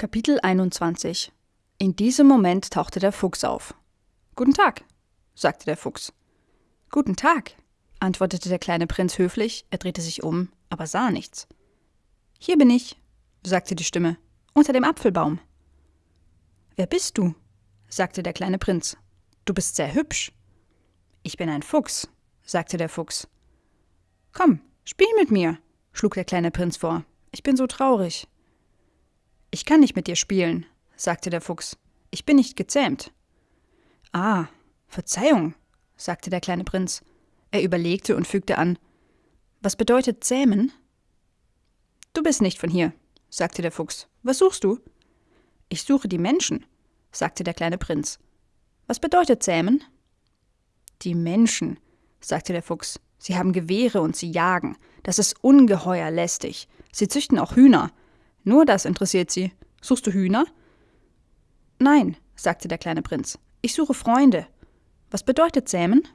Kapitel 21 In diesem Moment tauchte der Fuchs auf. Guten Tag, sagte der Fuchs. Guten Tag, antwortete der kleine Prinz höflich, er drehte sich um, aber sah nichts. Hier bin ich, sagte die Stimme, unter dem Apfelbaum. Wer bist du? sagte der kleine Prinz. Du bist sehr hübsch. Ich bin ein Fuchs, sagte der Fuchs. Komm, spiel mit mir, schlug der kleine Prinz vor. Ich bin so traurig. Ich kann nicht mit dir spielen, sagte der Fuchs. Ich bin nicht gezähmt. Ah, Verzeihung, sagte der kleine Prinz. Er überlegte und fügte an Was bedeutet zähmen? Du bist nicht von hier, sagte der Fuchs. Was suchst du? Ich suche die Menschen, sagte der kleine Prinz. Was bedeutet zähmen? Die Menschen, sagte der Fuchs. Sie haben Gewehre und sie jagen. Das ist ungeheuer lästig. Sie züchten auch Hühner. Nur das interessiert sie. Suchst du Hühner? Nein, sagte der kleine Prinz. Ich suche Freunde. Was bedeutet Sämen?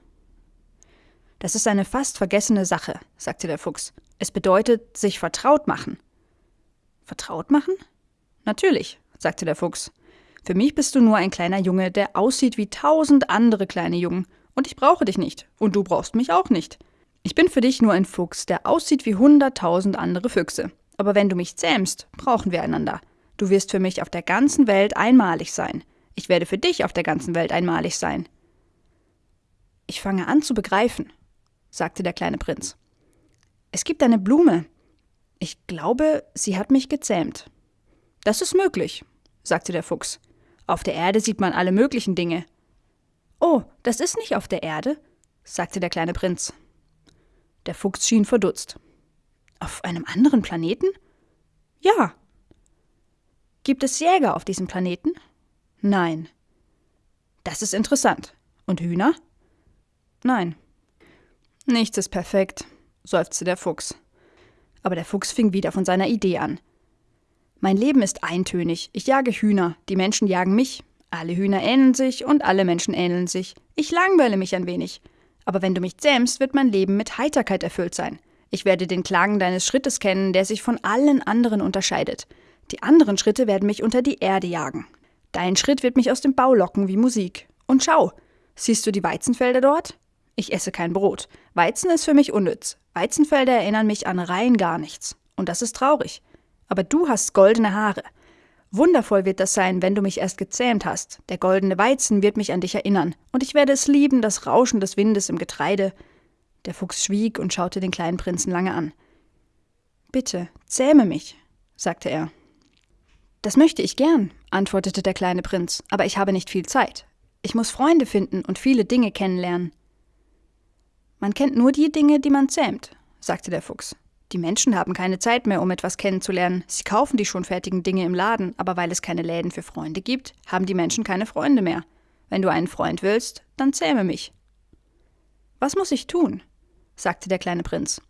Das ist eine fast vergessene Sache, sagte der Fuchs. Es bedeutet sich vertraut machen. Vertraut machen? Natürlich, sagte der Fuchs. Für mich bist du nur ein kleiner Junge, der aussieht wie tausend andere kleine Jungen. Und ich brauche dich nicht. Und du brauchst mich auch nicht. Ich bin für dich nur ein Fuchs, der aussieht wie hunderttausend andere Füchse. Aber wenn du mich zähmst, brauchen wir einander. Du wirst für mich auf der ganzen Welt einmalig sein. Ich werde für dich auf der ganzen Welt einmalig sein. Ich fange an zu begreifen, sagte der kleine Prinz. Es gibt eine Blume. Ich glaube, sie hat mich gezähmt. Das ist möglich, sagte der Fuchs. Auf der Erde sieht man alle möglichen Dinge. Oh, das ist nicht auf der Erde, sagte der kleine Prinz. Der Fuchs schien verdutzt. Auf einem anderen Planeten? Ja. Gibt es Jäger auf diesem Planeten? Nein. Das ist interessant. Und Hühner? Nein. Nichts ist perfekt, seufzte der Fuchs. Aber der Fuchs fing wieder von seiner Idee an. Mein Leben ist eintönig. Ich jage Hühner, die Menschen jagen mich. Alle Hühner ähneln sich und alle Menschen ähneln sich. Ich langweile mich ein wenig. Aber wenn du mich zähmst, wird mein Leben mit Heiterkeit erfüllt sein. Ich werde den Klang deines Schrittes kennen, der sich von allen anderen unterscheidet. Die anderen Schritte werden mich unter die Erde jagen. Dein Schritt wird mich aus dem Bau locken wie Musik. Und schau, siehst du die Weizenfelder dort? Ich esse kein Brot. Weizen ist für mich unnütz. Weizenfelder erinnern mich an rein gar nichts. Und das ist traurig. Aber du hast goldene Haare. Wundervoll wird das sein, wenn du mich erst gezähmt hast. Der goldene Weizen wird mich an dich erinnern, und ich werde es lieben, das Rauschen des Windes im Getreide. Der Fuchs schwieg und schaute den kleinen Prinzen lange an. Bitte, zähme mich, sagte er. Das möchte ich gern, antwortete der kleine Prinz, aber ich habe nicht viel Zeit. Ich muss Freunde finden und viele Dinge kennenlernen. Man kennt nur die Dinge, die man zähmt, sagte der Fuchs. Die Menschen haben keine Zeit mehr, um etwas kennenzulernen. Sie kaufen die schon fertigen Dinge im Laden, aber weil es keine Läden für Freunde gibt, haben die Menschen keine Freunde mehr. Wenn du einen Freund willst, dann zähme mich. Was muss ich tun? Sagte der kleine Prinz.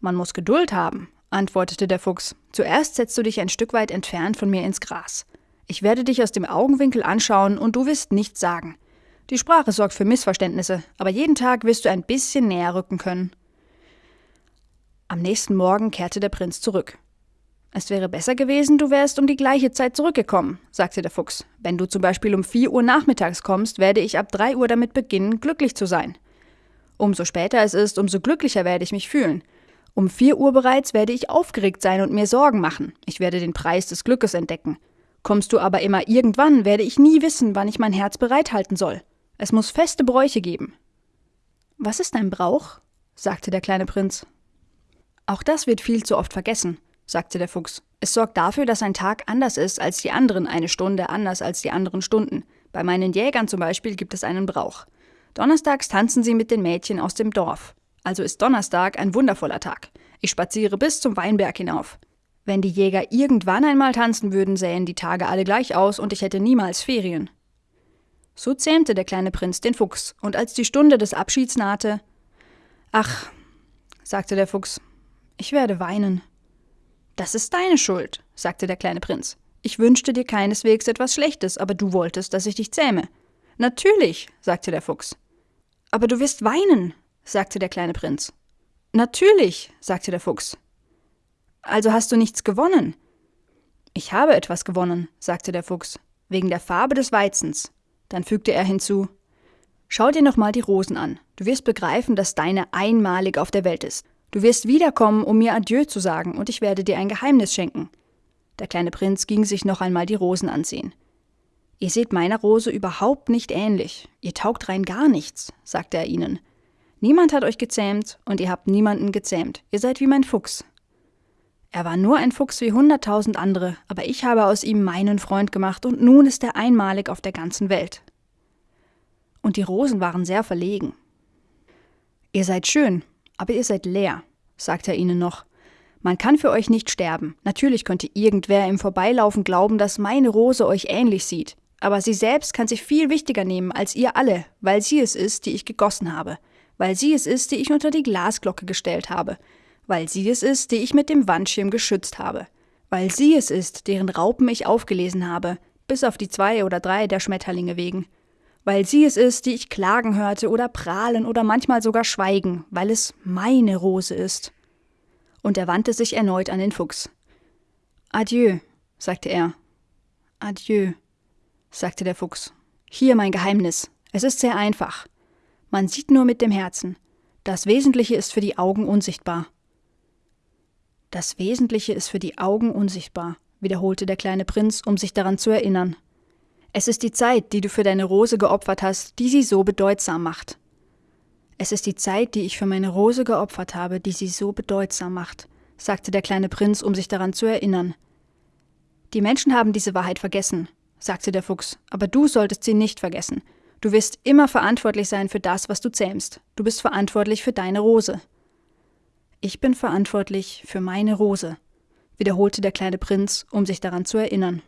Man muss Geduld haben, antwortete der Fuchs. Zuerst setzt du dich ein Stück weit entfernt von mir ins Gras. Ich werde dich aus dem Augenwinkel anschauen und du wirst nichts sagen. Die Sprache sorgt für Missverständnisse, aber jeden Tag wirst du ein bisschen näher rücken können. Am nächsten Morgen kehrte der Prinz zurück. Es wäre besser gewesen, du wärst um die gleiche Zeit zurückgekommen, sagte der Fuchs. Wenn du zum Beispiel um vier Uhr nachmittags kommst, werde ich ab drei Uhr damit beginnen, glücklich zu sein. Umso später es ist, umso glücklicher werde ich mich fühlen. Um vier Uhr bereits werde ich aufgeregt sein und mir Sorgen machen. Ich werde den Preis des Glückes entdecken. Kommst du aber immer irgendwann, werde ich nie wissen, wann ich mein Herz bereithalten soll. Es muss feste Bräuche geben. Was ist ein Brauch? sagte der kleine Prinz. Auch das wird viel zu oft vergessen, sagte der Fuchs. Es sorgt dafür, dass ein Tag anders ist als die anderen, eine Stunde anders als die anderen Stunden. Bei meinen Jägern zum Beispiel gibt es einen Brauch. Donnerstags tanzen sie mit den Mädchen aus dem Dorf. Also ist Donnerstag ein wundervoller Tag. Ich spaziere bis zum Weinberg hinauf. Wenn die Jäger irgendwann einmal tanzen würden, sähen die Tage alle gleich aus und ich hätte niemals Ferien. So zähmte der kleine Prinz den Fuchs, und als die Stunde des Abschieds nahte Ach, sagte der Fuchs, ich werde weinen. Das ist deine Schuld, sagte der kleine Prinz. Ich wünschte dir keineswegs etwas Schlechtes, aber du wolltest, dass ich dich zähme. Natürlich, sagte der Fuchs. Aber du wirst weinen, sagte der kleine Prinz. Natürlich, sagte der Fuchs. Also hast du nichts gewonnen. Ich habe etwas gewonnen, sagte der Fuchs, wegen der Farbe des Weizens. Dann fügte er hinzu Schau dir nochmal die Rosen an. Du wirst begreifen, dass deine einmalig auf der Welt ist. Du wirst wiederkommen, um mir Adieu zu sagen, und ich werde dir ein Geheimnis schenken. Der kleine Prinz ging sich noch einmal die Rosen ansehen. Ihr seht meiner Rose überhaupt nicht ähnlich. Ihr taugt rein gar nichts, sagte er ihnen. Niemand hat euch gezähmt und ihr habt niemanden gezähmt. Ihr seid wie mein Fuchs. Er war nur ein Fuchs wie hunderttausend andere, aber ich habe aus ihm meinen Freund gemacht und nun ist er einmalig auf der ganzen Welt. Und die Rosen waren sehr verlegen. Ihr seid schön, aber ihr seid leer, sagte er ihnen noch. Man kann für euch nicht sterben. Natürlich könnte irgendwer im Vorbeilaufen glauben, dass meine Rose euch ähnlich sieht. Aber sie selbst kann sich viel wichtiger nehmen als ihr alle, weil sie es ist, die ich gegossen habe, weil sie es ist, die ich unter die Glasglocke gestellt habe, weil sie es ist, die ich mit dem Wandschirm geschützt habe, weil sie es ist, deren Raupen ich aufgelesen habe, bis auf die zwei oder drei der Schmetterlinge wegen, weil sie es ist, die ich klagen hörte oder prahlen oder manchmal sogar schweigen, weil es meine Rose ist. Und er wandte sich erneut an den Fuchs. Adieu, sagte er. Adieu, sagte der Fuchs. Hier mein Geheimnis. Es ist sehr einfach. Man sieht nur mit dem Herzen. Das Wesentliche ist für die Augen unsichtbar. Das Wesentliche ist für die Augen unsichtbar, wiederholte der kleine Prinz, um sich daran zu erinnern. Es ist die Zeit, die du für deine Rose geopfert hast, die sie so bedeutsam macht. Es ist die Zeit, die ich für meine Rose geopfert habe, die sie so bedeutsam macht, sagte der kleine Prinz, um sich daran zu erinnern. Die Menschen haben diese Wahrheit vergessen, sagte der Fuchs, aber du solltest sie nicht vergessen. Du wirst immer verantwortlich sein für das, was du zähmst. Du bist verantwortlich für deine Rose. Ich bin verantwortlich für meine Rose, wiederholte der kleine Prinz, um sich daran zu erinnern.